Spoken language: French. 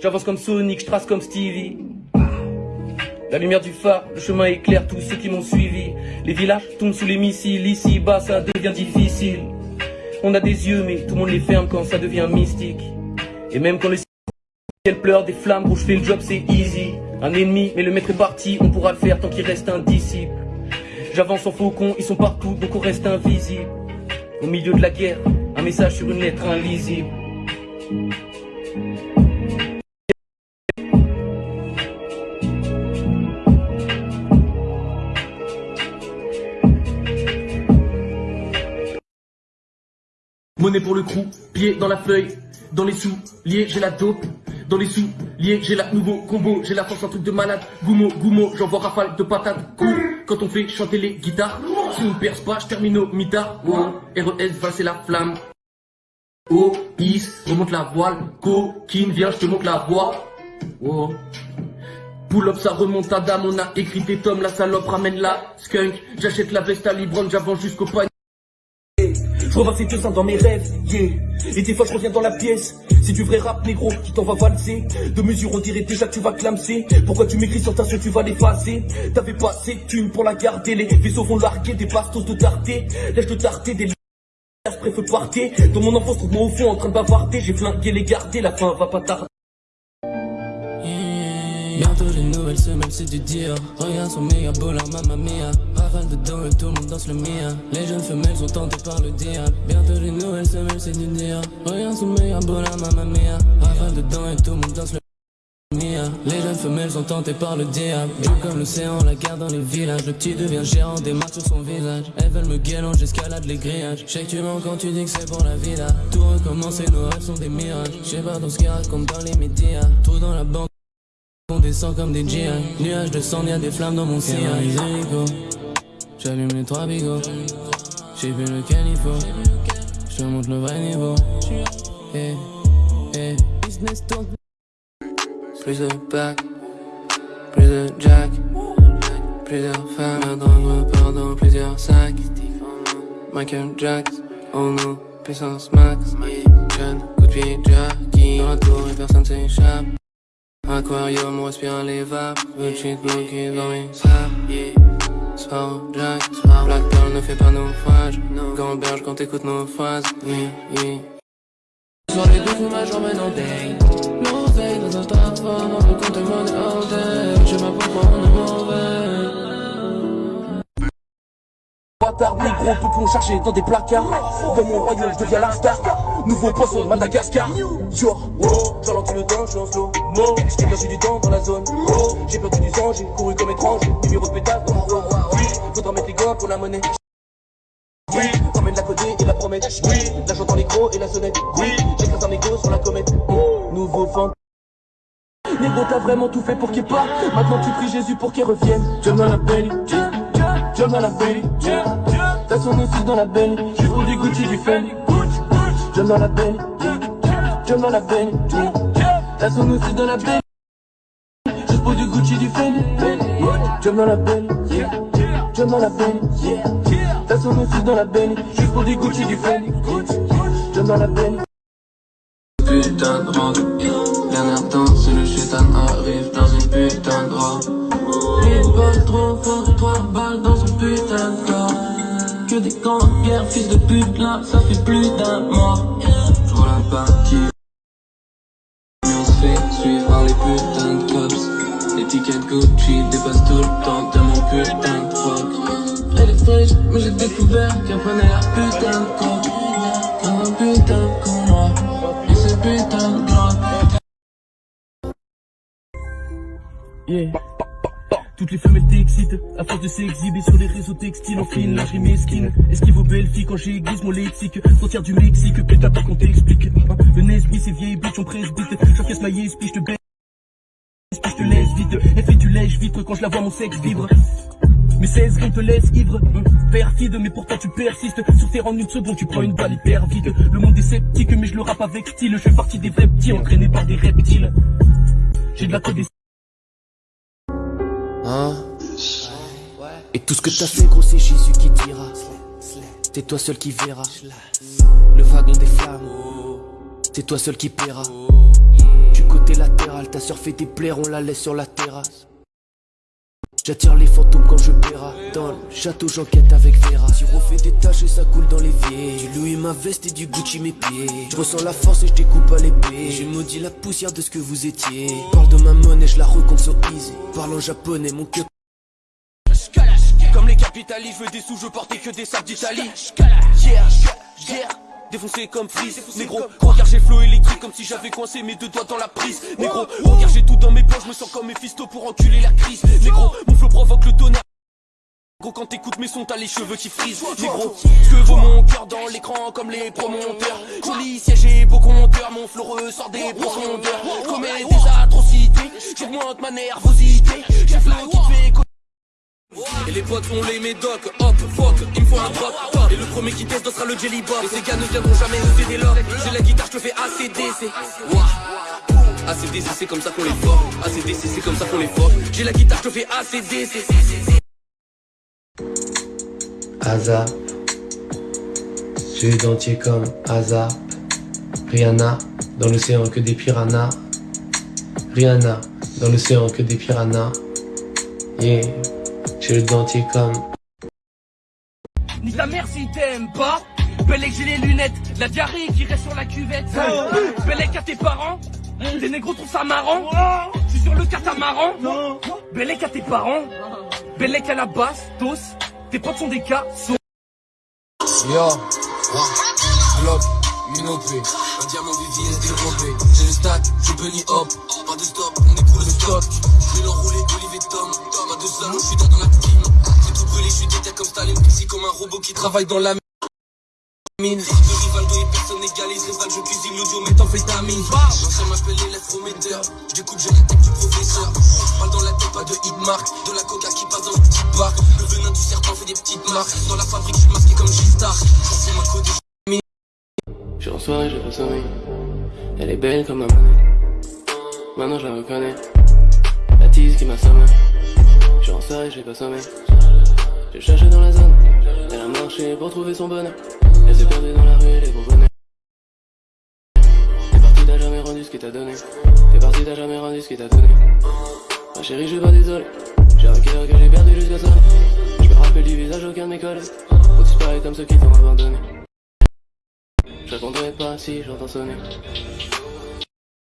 J'avance comme Sonic, je trace comme Stevie. La lumière du phare, le chemin éclaire tous ceux qui m'ont suivi. Les villages tombent sous les missiles, ici bas ça devient difficile. On a des yeux mais tout le monde les ferme quand ça devient mystique. Et même quand le ciel pleure des flammes, gros je fais le job c'est easy. Un ennemi mais le maître est parti, on pourra le faire tant qu'il reste un disciple. J'avance en faucon, ils sont partout donc on reste invisible. Au milieu de la guerre, un message sur une lettre invisible. Monnaie pour le crew, pied dans la feuille, dans les sous, liés j'ai la dope, dans les sous, liés j'ai la nouveau combo, j'ai la force un truc de malade, goumo, goumo, j'envoie rafale de patates, cool, quand on fait chanter les guitares, si on perce pas, je termine au mitard, RES, va c'est la flamme, oh, is, remonte la voile, coquine, viens, je te montre la voix, oh. Pull up, ça remonte à dame, on a écrit des tomes, la salope ramène la skunk, j'achète la veste à Libron, j'avance jusqu'au panier. Revois ces deux dans mes rêves, yeah. Et des fois je reviens dans la pièce. C'est du vrai rap négro qui t'en va valser. De mesure on dirait déjà que tu vas clamser. Pourquoi tu m'écris sur ta suite, tu vas l'effacer T'avais pas assez thunes pour la garder. Les vaisseaux vont larguer des bastos de tarté. Lèche de tarté, des je préfère partir. Dans mon enfance, trouve-moi au fond en train de bavarder. J'ai flingué les garder, la fin va pas tarder. Les nouvelles semaines c'est du dire Regarde son méga beau la mamma mia. Rafale de dos et tout le monde danse le mien. Les jeunes femelles sont tentées par le diable Bientôt les nouvelles semaines c'est du dire Regarde son méga beau la mamma mia. Rafale de dos et tout le monde danse le mien. Les jeunes femelles sont tentées par le diable Bleu comme l'océan, la guerre dans les villages. Le petit devient gérant, des marques sur son visage Elles veulent me guérir, j'escalade les grillages. Je que tu mens quand tu dis que c'est pour la là. Tout recommence et nos rêves sont des mirages. Je sais pas dans ce qu'il raconte dans les médias. Tout dans la banque descend comme des GI Nuages de sang, y'a des flammes dans mon sillage J'allume les trois bigots. J'ai vu lequel il faut. Je montre le vrai niveau. Eh, eh, Plus de bac Plus de jack. Plusieurs femmes La drogue me part dans plusieurs sacs. Michael Jackson Oh no, puissance max. Jeune, coup de pied, Jackie. Dans la tour et personne s'échappe Aquarium, on respire les vapes Petite bloquée dans mes yeah. Soir Jack, Black Pearl ne fait pas naufrage Gamberge quand t'écoutes nos phrases. Sur les deux fous ma j'emmène en day L'oseille dans un On peut compter money all day. Je pourquoi on est mauvais. Bâtard négro, tout pour chercher dans des placards? Dans mon royaume, je deviens la star Nouveau poisson, Madagascar. Yo, oh, j'ralentis le temps, je suis en slow Mo, j'ai perdu du temps dans la zone? Oh, j'ai perdu du sang, j'ai couru comme étrange. Numéro de pétard, oui, faudra mettre les gants pour la monnaie. Oui, ramène la codée et la promesse. Oui, l'argent dans les gros et la sonnette. Oui, j'écrase un mégot sur la comète. Nouveau fan. Négro t'as vraiment tout fait pour qu'il parte. Maintenant tu pries Jésus pour qu'il revienne. John dans la belly John dans la belly T'as son aussi dans la Juste pour du Gucci du Fendi John dans la belly John dans la belly T'as son aussi dans la belly Juste pour du Gucci du Fendi. John dans la belly John dans la belly T'as son aussi dans la belly Juste pour du Gucci du Fendi. John dans la belly Putain de robe Dernière et le chétan arrive dans une putain de robe Une balle trop forte, trois balles dans son putain de corps Que des guerre, fils de pute là, ça fait plus d'un mois Je vois la partie Mais on se fait suivre par les putains de cops. L'étiquette Gucci dépasse tout le temps de mon putain de fuck Elle est fraîche, mais j'ai découvert qu'elle prenait la putain de coke. Comme un putain de con moi. Et c'est putain de Yeah. Toutes les femelles t'excitent, à force de s'exhiber sur les réseaux textiles, en fine lingerie mesquine. Esquive aux belles filles quand j'aiguise mon lexique, frontière du Mexique, putain pas qu'on t'explique. Le Nesby, ces vieilles bitches, on presbyte, j'encaisse ma yes, je te baisse, je te laisse vite. Elle fait du lèche vitre quand je la vois mon sexe vibre. Mes 16 rimes te laissent ivre, hum, perfide, mais pourtant tu persistes. Sur terre en une seconde, tu prends une balle hyper vite. Le monde est sceptique, mais je le rappe avec style. Je fais partie des vrais petits, entraînés par des reptiles. J'ai de la code Hein Et tout ce que t'as fait gros c'est Jésus qui dira. C'est toi seul qui verra. Le wagon des flammes. C'est toi seul qui paiera. Du côté latéral, ta sœur fait des plaies, on la laisse sur la terrasse. J'attire les fantômes quand je paiera Dans le château j'enquête avec Vera. Si refait des tâches et ça coule dans l'évier. Du Louis ma veste et du Gucci mes pieds. Je ressens la force et je découpe à l'épée. Je maudis la poussière de ce que vous étiez. Parle de ma monnaie, je la recompte sur easy. Parle en japonais, mon cœur. Comme les capitalistes, je veux des sous, je portais que des sacs d'Italie. Yeah, yeah défoncé comme frise. Négro, regarde j'ai flow électrique comme si j'avais coincé mes deux doigts dans la prise. Négro, regarde j'ai tout dans mes poches, je me sens comme Mephisto pour enculer la crise. Négro, Quand t'écoutes mes sons t'as les cheveux qui frisent. Négro, ce que vaut mon cœur dans l'écran comme les promonteurs? Joli siège et beau compteur, mon flow ressort des profondeurs. Commets des atrocités, j'augmente ma nervosité. J'ai flow qui te fait et les potes font les médocs, hop, fuck, il me faut un drop Et le premier qui teste sera le jelly bob. Et ces gars ne viendront jamais nous aider là J'ai la guitare, je te fais ACDC Wouah ACDC c'est comme ça qu'on les forme. ACDC c'est comme ça qu'on les forme. J'ai la guitare, je te fais ACDC Azap. J'ai dentier comme Azap. Rihanna Dans l'océan que des piranhas. Rihanna Dans l'océan que des piranhas. Yeah. J'ai le dentier comme. Ni ta mère si t'aimes pas. Bellec j'ai les lunettes, la diarrhée qui reste sur la cuvette. Bellec à tes parents, les négros trouvent ça marrant. Je suis sur le catamaran. Bellec à tes parents, Bellec à la basse, tous. Tes potes sont des cas. Yo, bloc, une OP, un diamant VVS développé. J'ai le stack, je bunny hop, pas de stop, on écoule le stock. Je vais l'enrouler, Olivier Tom, Tom a deux hommes, je suis dans la team. J'ai tout brûlé, je suis déter comme Staline, ici comme un robot qui travaille dans la mine. De Rivaldo et personne n'égalise, Rival, je cuisine l'audio, méthamphétamine. L'ancien m'appelle l'élève prometteur, je découpe, je la tête du professeur. Parle dans la tête, pas de hitmark, de la coca qui passe dans une petite barque. Le venin du serpent fait des petites marques, dans la fabrique, je suis masqué comme G-Star. C'est ma code je suis en soirée, j'ai pas sommeil. Elle est belle comme ma monnaie. Maintenant je la reconnais. La tease qui m'a sommé. Je suis en soirée, j'ai pas sommeil. J'ai cherché dans la zone. Elle a marché pour trouver son bonheur. Elle s'est perdue dans la rue, elle est bonheur. T'es parti, t'as jamais rendu ce qu'il t'a donné. T'es parti, t'as jamais rendu ce qu'il t'a donné. Ma chérie, je suis pas désolé. J'ai un cœur que j'ai perdu jusqu'à ça. Je me rappelle du visage aucun de mes collègues. Faut disparaître comme ceux qui t'ont abandonné. Je répondrai pas si j'entends sonner.